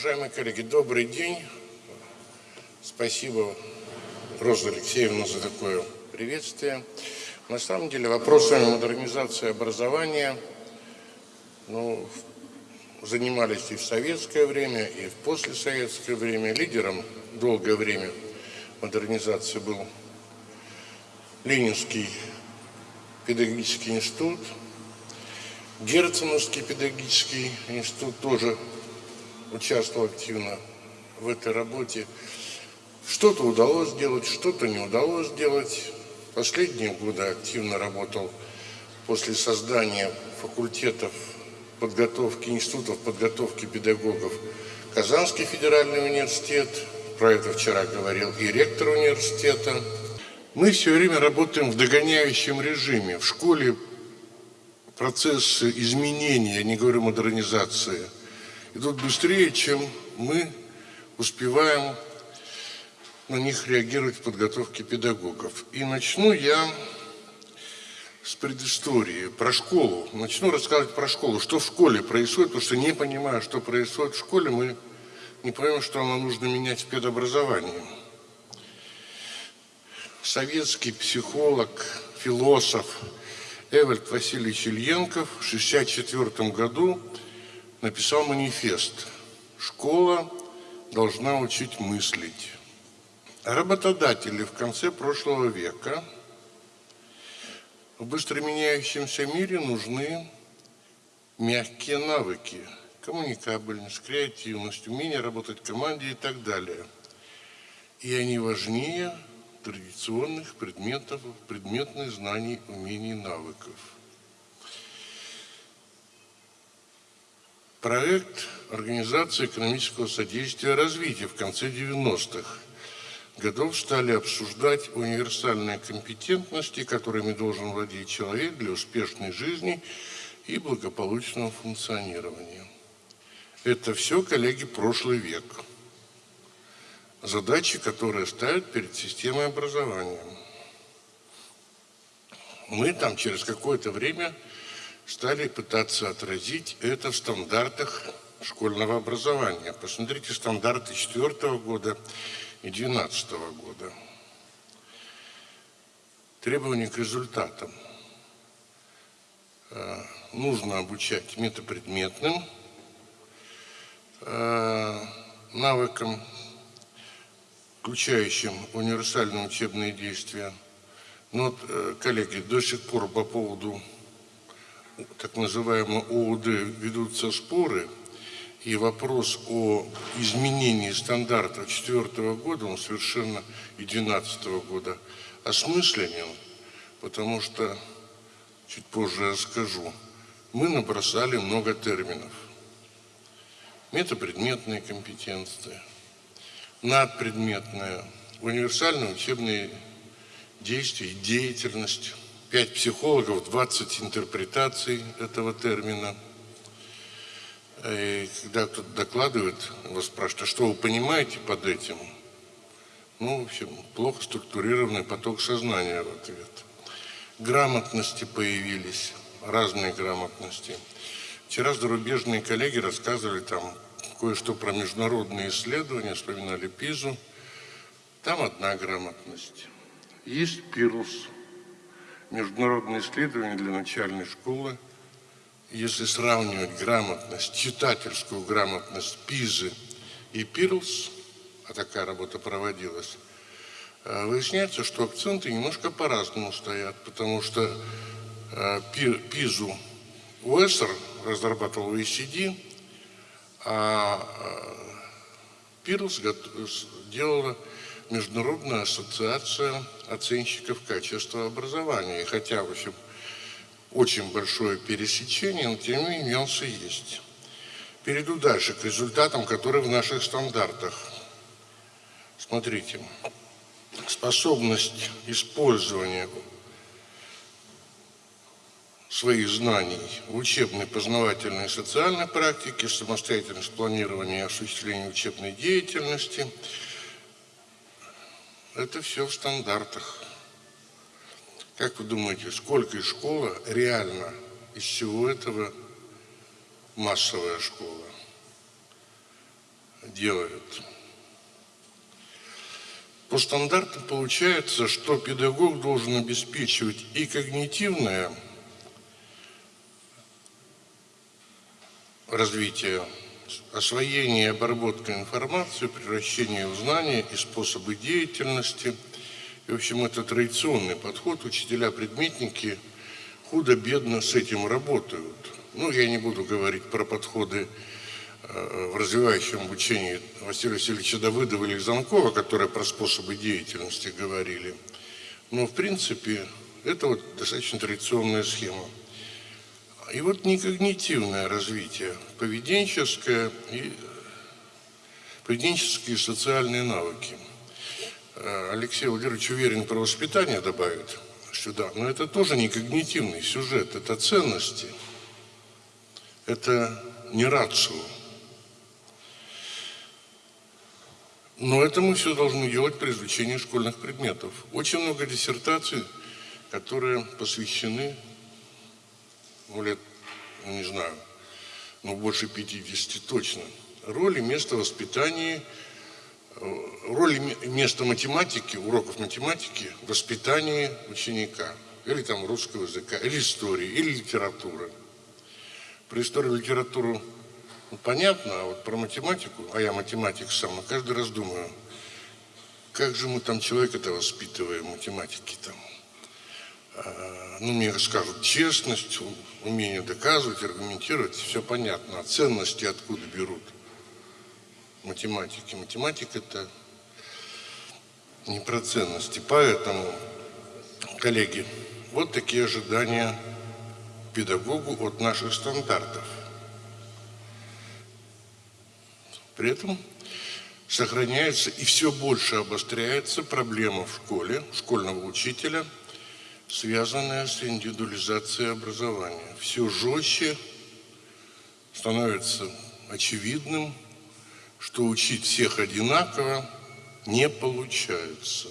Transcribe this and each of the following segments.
Уважаемые коллеги, добрый день. Спасибо, Роза Алексеевна, за такое приветствие. На самом деле вопросами модернизации образования ну, занимались и в советское время, и в послесоветское время. Лидером долгое время модернизации был Ленинский педагогический институт, Герценовский педагогический институт тоже участвовал активно в этой работе. Что-то удалось сделать, что-то не удалось сделать. Последние годы активно работал после создания факультетов подготовки, институтов подготовки педагогов Казанский федеральный университет, про это вчера говорил и ректор университета. Мы все время работаем в догоняющем режиме. В школе процессы изменения, я не говорю модернизации, идут быстрее, чем мы успеваем на них реагировать в подготовке педагогов. И начну я с предыстории, про школу. Начну рассказывать про школу, что в школе происходит, потому что не понимая, что происходит в школе, мы не понимаем, что нам нужно менять в педобразовании. Советский психолог, философ Эвальд Васильевич Ильенков в 1964 году написал манифест «Школа должна учить мыслить». Работодатели в конце прошлого века – в быстро меняющемся мире нужны мягкие навыки, коммуникабельность, креативность, умение работать в команде и так далее. И они важнее традиционных предметов, предметных знаний, умений, навыков. Проект Организации экономического содействия развития в конце 90-х – годов стали обсуждать универсальные компетентности, которыми должен владеть человек для успешной жизни и благополучного функционирования. Это все, коллеги, прошлый век. Задачи, которые ставят перед системой образования. Мы там через какое-то время стали пытаться отразить это в стандартах школьного образования. Посмотрите стандарты четвертого года и 2012 года. Требования к результатам. Э, нужно обучать метапредметным э, навыкам, включающим универсальные учебные действия. Но, вот, э, коллеги, до сих пор по поводу так называемого ОУД ведутся споры – и вопрос о изменении стандартов 2004 года, он совершенно и 2012 года осмысленен, потому что, чуть позже я скажу, мы набросали много терминов. Метапредметные компетенции, надпредметные, универсальные учебные действия и деятельность, пять психологов, 20 интерпретаций этого термина – и когда кто-то докладывает, вас спрашивают, а что вы понимаете под этим? Ну, в общем, плохо структурированный поток сознания в ответ. Грамотности появились, разные грамотности. Вчера зарубежные коллеги рассказывали там кое-что про международные исследования, вспоминали ПИЗу. Там одна грамотность. Есть ПИРУС, международные исследования для начальной школы – если сравнивать грамотность, читательскую грамотность Пизы и Пирлс, а такая работа проводилась, э, выясняется, что акценты немножко по-разному стоят, потому что э, Пизу Уэссер разрабатывал OECD, а э, Пирлс делала Международная ассоциация оценщиков качества образования. И хотя, в общем, очень большое пересечение, но тем не менее нюансы есть. Перейду дальше к результатам, которые в наших стандартах. Смотрите, способность использования своих знаний в учебной, познавательной и социальной практике, самостоятельность планирования и осуществления учебной деятельности. Это все в стандартах. Как вы думаете, сколько из школы реально из всего этого массовая школа? делают. По стандартам получается, что педагог должен обеспечивать и когнитивное развитие, освоение и обработка информации, превращение в знания и способы деятельности. И, в общем, это традиционный подход. Учителя-предметники худо-бедно с этим работают. Ну, я не буду говорить про подходы э, в развивающем обучении Василия Васильевича Давыдова или Замкова, которые про способы деятельности говорили. Но, в принципе, это вот достаточно традиционная схема. И вот некогнитивное развитие, поведенческое и поведенческие и социальные навыки. Э, Алексей Владимирович уверен про воспитание добавит сюда, но это тоже не когнитивный сюжет, это ценности, это не рацио. Но это мы все должны делать при изучении школьных предметов. Очень много диссертаций, которые посвящены ну, лет, ну, не знаю, ну, больше 50 точно, роли места воспитания, э, роли места математики, уроков математики в ученика, или там русского языка, или истории, или литературы. Про историю и литературу ну, понятно, а вот про математику, а я математик сам, но каждый раз думаю, как же мы там человека-то воспитываем, математики там. А, ну, мне скажут, честность, умение доказывать, аргументировать, все понятно. А ценности откуда берут математики? Математика – это не про ценности. Поэтому, коллеги, вот такие ожидания педагогу от наших стандартов. При этом сохраняется и все больше обостряется проблема в школе, школьного учителя – связанная с индивидуализацией образования. Все жестче становится очевидным, что учить всех одинаково не получается.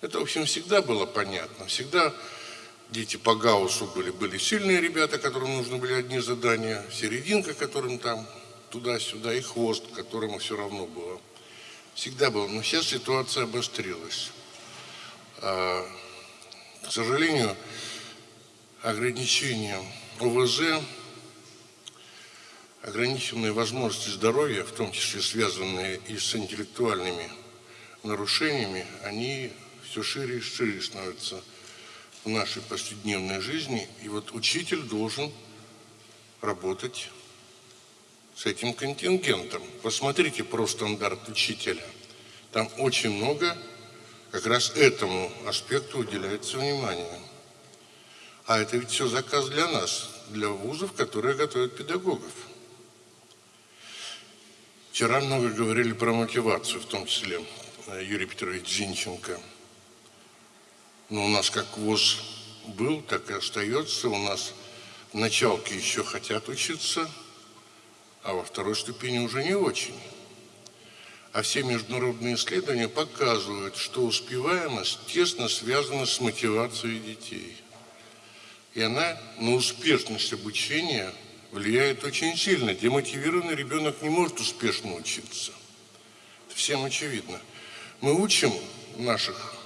Это, в общем, всегда было понятно. Всегда дети по Гауссу были, были сильные ребята, которым нужны были одни задания, серединка, которым там туда-сюда, и хвост, которому все равно было. Всегда было. Но сейчас ситуация обострилась. К сожалению, ограничения ОВЗ, ограниченные возможности здоровья, в том числе связанные и с интеллектуальными нарушениями, они все шире и шире становятся в нашей повседневной жизни. И вот учитель должен работать с этим контингентом. Посмотрите про стандарт учителя. Там очень много как раз этому аспекту уделяется внимание. А это ведь все заказ для нас, для вузов, которые готовят педагогов. Вчера много говорили про мотивацию, в том числе э, Юрий Петрович Зинченко. Но у нас как ВУЗ был, так и остается. У нас в началке еще хотят учиться, а во второй ступени уже не очень. А все международные исследования показывают, что успеваемость тесно связана с мотивацией детей. И она на успешность обучения влияет очень сильно. Демотивированный ребенок не может успешно учиться. Это всем очевидно. Мы учим наших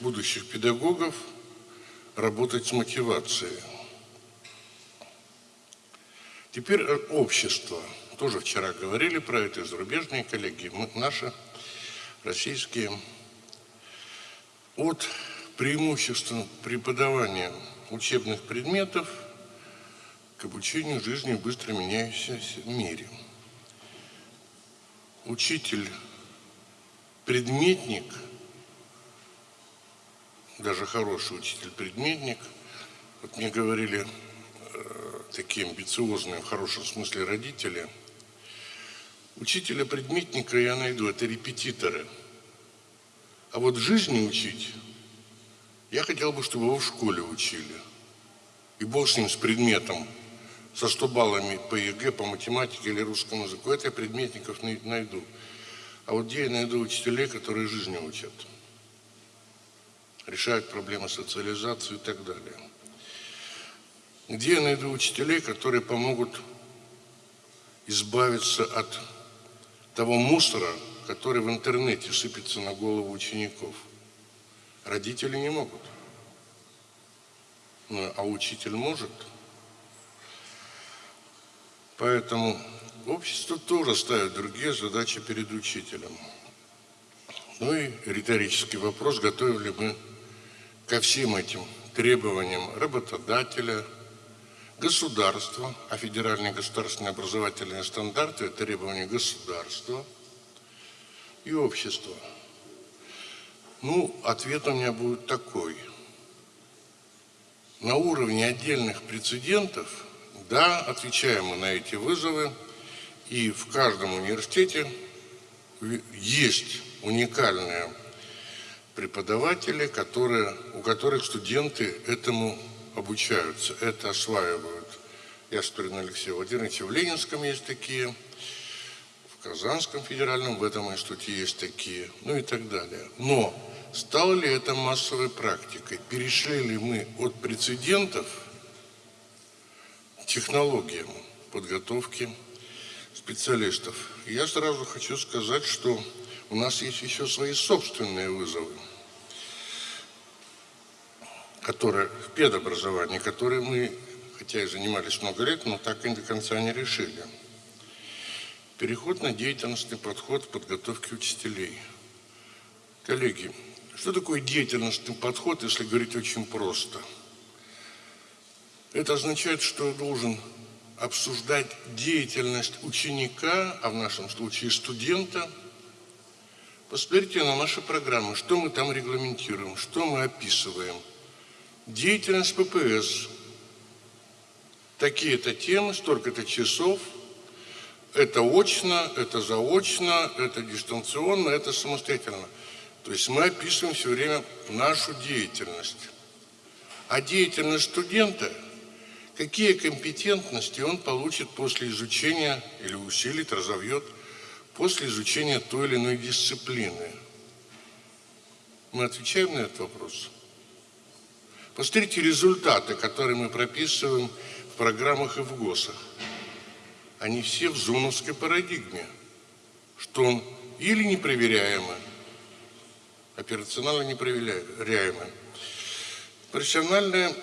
будущих педагогов работать с мотивацией. Теперь общество – тоже вчера говорили про это, зарубежные коллеги, мы, наши, российские. От преимущества преподавания учебных предметов к обучению жизни в быстро меняющемся мире. Учитель, предметник, даже хороший учитель-предметник, вот мне говорили э, такие амбициозные, в хорошем смысле, родители – Учителя-предметника я найду, это репетиторы. А вот жизни учить, я хотел бы, чтобы его в школе учили. И бог с ним, с предметом, со 100 баллами по ЕГЭ, по математике или русскому языку. Это я предметников найду. А вот где я найду учителей, которые жизни учат? Решают проблемы социализации и так далее. Где я найду учителей, которые помогут избавиться от того мусора, который в интернете сыпется на голову учеников. Родители не могут. Ну, а учитель может. Поэтому общество тоже ставит другие задачи перед учителем. Ну и риторический вопрос, готовы ли мы ко всем этим требованиям работодателя, государства, а федеральные государственные образовательные стандарты – это требования государства и общества. Ну, ответ у меня будет такой. На уровне отдельных прецедентов, да, отвечаем мы на эти вызовы, и в каждом университете есть уникальные преподаватели, которые, у которых студенты этому обучаются, это осваивают. Я Спирин Алексей Владимирович, в Ленинском есть такие, в Казанском федеральном в этом институте есть такие, ну и так далее. Но стало ли это массовой практикой? Перешли ли мы от прецедентов к технологиям подготовки специалистов? Я сразу хочу сказать, что у нас есть еще свои собственные вызовы – которые в педобразовании, которые мы, хотя и занимались много лет, но так и до конца не решили. Переход на деятельностный подход в подготовке учителей. Коллеги, что такое деятельностный подход, если говорить очень просто? Это означает, что должен обсуждать деятельность ученика, а в нашем случае студента. Посмотрите на наши программы, что мы там регламентируем, что мы описываем – Деятельность ППС. Такие-то темы, столько-то часов. Это очно, это заочно, это дистанционно, это самостоятельно. То есть мы описываем все время нашу деятельность. А деятельность студента, какие компетентности он получит после изучения или усилит, разовьет после изучения той или иной дисциплины. Мы отвечаем на этот вопрос? Посмотрите результаты, которые мы прописываем в программах и в ГОСах. Они все в зоновской парадигме, что или непроверяемый, операционально непроверяемый. Профессиональный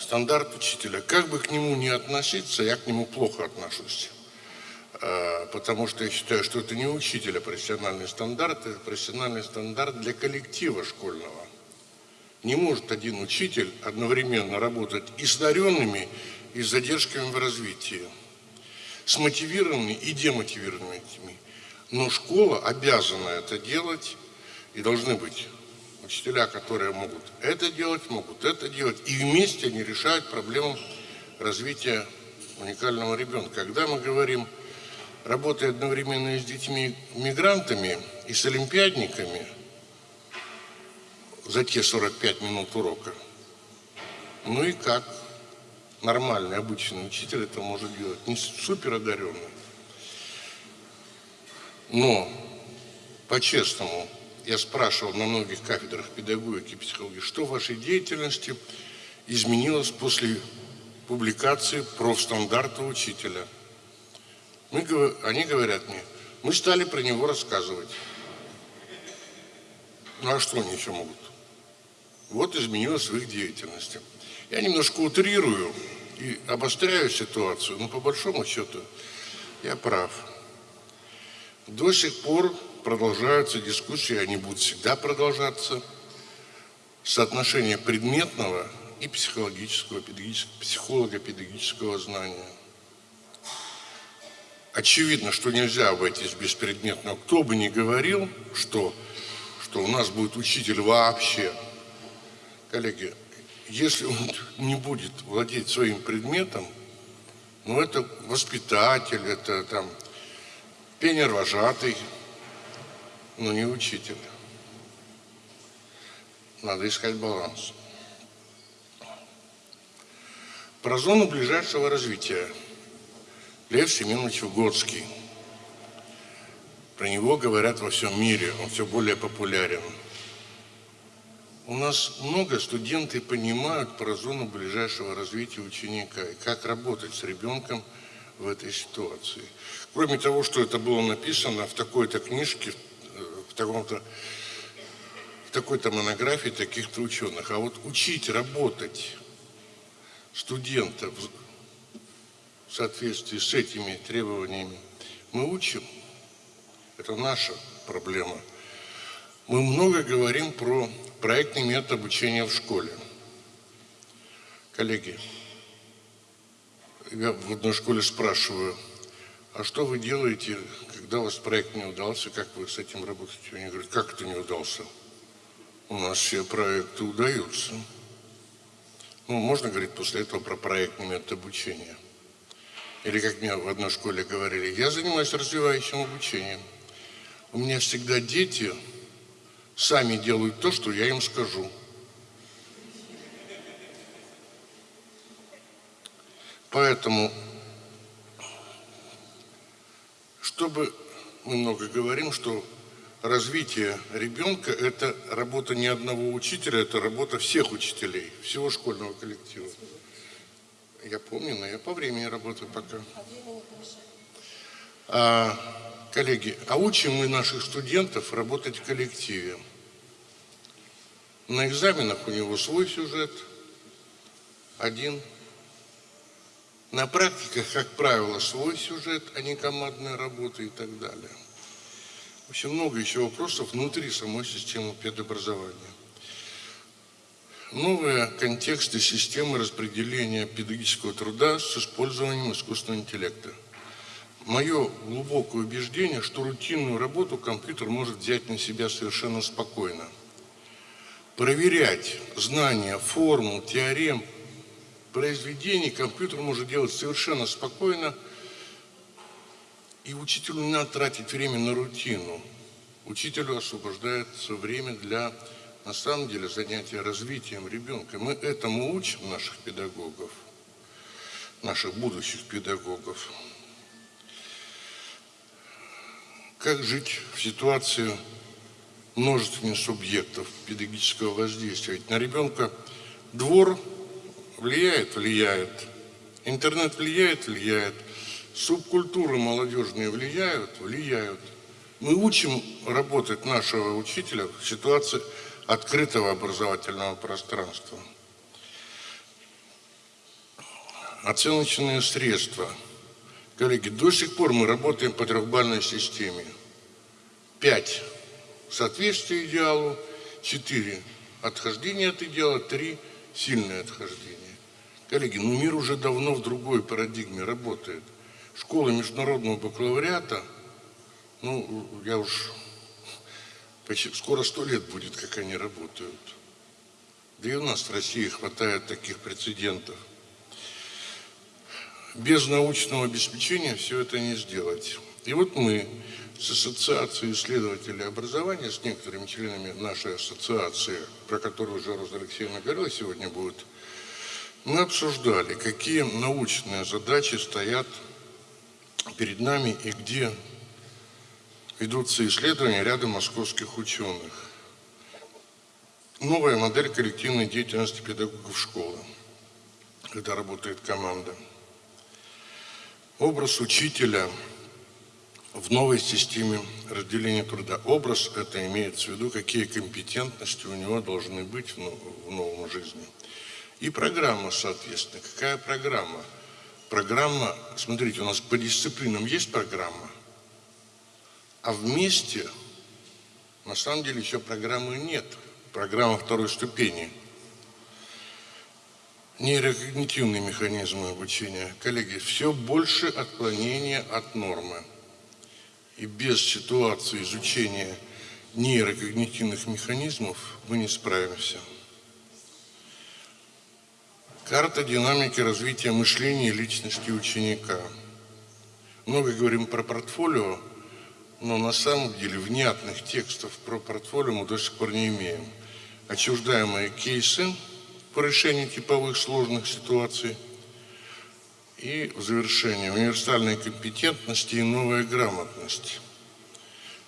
стандарт учителя. Как бы к нему ни относиться, я к нему плохо отношусь. А, потому что я считаю, что это не учителя профессиональный стандарт, это профессиональный стандарт для коллектива школьного. Не может один учитель одновременно работать и с одаренными, и с задержками в развитии, с мотивированными и демотивированными. Но школа обязана это делать, и должны быть учителя, которые могут это делать, могут это делать, и вместе они решают проблему развития уникального ребенка. Когда мы говорим, работая одновременно с детьми-мигрантами, и с олимпиадниками – за те 45 минут урока. Ну и как нормальный, обычный учитель это может делать, не супер одаренный. Но, по-честному, я спрашивал на многих кафедрах педагогики и психологии, что в вашей деятельности изменилось после публикации профстандарта учителя. Мы, они говорят мне, мы стали про него рассказывать. Ну а что они еще могут? Вот изменилось в их деятельности. Я немножко утрирую и обостряю ситуацию, но по большому счету я прав. До сих пор продолжаются дискуссии, они будут всегда продолжаться, соотношение предметного и психологического, психолого-педагогического знания. Очевидно, что нельзя обойтись без предметного. Кто бы ни говорил, что, что у нас будет учитель вообще – коллеги, если он не будет владеть своим предметом, ну это воспитатель, это там пионер-вожатый, но не учитель. Надо искать баланс. Про зону ближайшего развития. Лев Семенович Угодский. Про него говорят во всем мире, он все более популярен. У нас много студенты понимают про зону ближайшего развития ученика и как работать с ребенком в этой ситуации. Кроме того, что это было написано в такой-то книжке, в таком-то такой-то монографии таких-то ученых. А вот учить работать студентов в соответствии с этими требованиями мы учим. Это наша проблема. Мы много говорим про проектный метод обучения в школе. Коллеги, я в одной школе спрашиваю, а что вы делаете, когда у вас проект не удался, как вы с этим работаете? Они говорят, как это не удался? У нас все проекты удаются. Ну, можно говорить после этого про проектный метод обучения. Или, как мне в одной школе говорили, я занимаюсь развивающим обучением. У меня всегда дети сами делают то, что я им скажу. Поэтому, чтобы мы много говорим, что развитие ребенка – это работа не одного учителя, это работа всех учителей, всего школьного коллектива. Я помню, но я по времени работаю пока. А, коллеги, а учим мы наших студентов работать в коллективе. На экзаменах у него свой сюжет, один. На практиках, как правило, свой сюжет, а не командная работа и так далее. В общем, много еще вопросов внутри самой системы педобразования. Новые контексты системы распределения педагогического труда с использованием искусственного интеллекта. Мое глубокое убеждение, что рутинную работу компьютер может взять на себя совершенно спокойно. Проверять знания, формул, теорем, произведений компьютер может делать совершенно спокойно – и учителю не надо тратить время на рутину. Учителю освобождается время для, на самом деле, занятия развитием ребенка. Мы этому учим наших педагогов, наших будущих педагогов. Как жить в ситуации множественных субъектов педагогического воздействия? Ведь на ребенка двор влияет, влияет. Интернет влияет, влияет. Субкультуры молодежные влияют? Влияют. Мы учим работать нашего учителя в ситуации открытого образовательного пространства. Оценочные средства. Коллеги, до сих пор мы работаем по трехбальной системе. Пять – соответствие идеалу, четыре – отхождение от идеала, три – сильное отхождение. Коллеги, ну мир уже давно в другой парадигме работает школы международного бакалавриата, ну, я уж почти, скоро сто лет будет, как они работают. Да и у нас в России хватает таких прецедентов. Без научного обеспечения все это не сделать. И вот мы с Ассоциацией исследователей образования, с некоторыми членами нашей ассоциации, про которую уже Роза Алексеевна говорила, сегодня будет, мы обсуждали, какие научные задачи стоят перед нами и где ведутся исследования ряда московских ученых. Новая модель коллективной деятельности педагогов школы, когда работает команда. Образ учителя в новой системе разделения труда. Образ это имеется в виду, какие компетентности у него должны быть в новом жизни. И программа, соответственно. Какая программа? Программа, смотрите, у нас по дисциплинам есть программа, а вместе, на самом деле, еще программы нет. Программа второй ступени. Нейрокогнитивные механизмы обучения. Коллеги, все больше отклонения от нормы. И без ситуации изучения нейрокогнитивных механизмов мы не справимся. Карта динамики развития мышления и личности ученика. Много говорим про портфолио, но на самом деле внятных текстов про портфолио мы до сих пор не имеем. Отчуждаемые кейсы по решению типовых сложных ситуаций и в завершение универсальные компетентности и новая грамотность.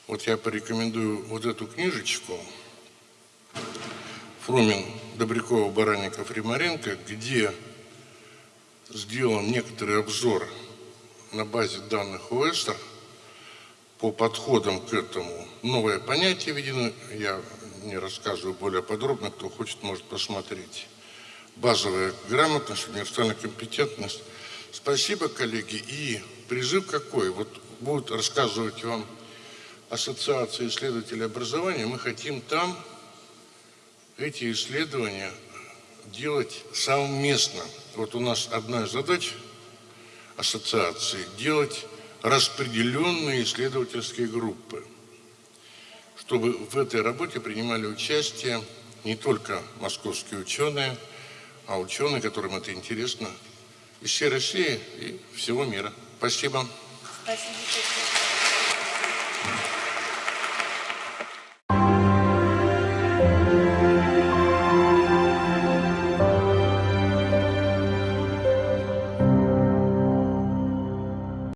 Вот я порекомендую вот эту книжечку Фрумин Добрякова, Баранников, Римаренко, где сделан некоторый обзор на базе данных УЭСТР по подходам к этому новое понятие введено. Я не рассказываю более подробно, кто хочет, может посмотреть. Базовая грамотность, универсальная компетентность. Спасибо, коллеги. И призыв какой? Вот будут рассказывать вам Ассоциация исследователей образования. Мы хотим там эти исследования делать совместно. Вот у нас одна из задач ассоциации – делать распределенные исследовательские группы, чтобы в этой работе принимали участие не только московские ученые, а ученые, которым это интересно, из всей России и всего мира. Спасибо. Спасибо.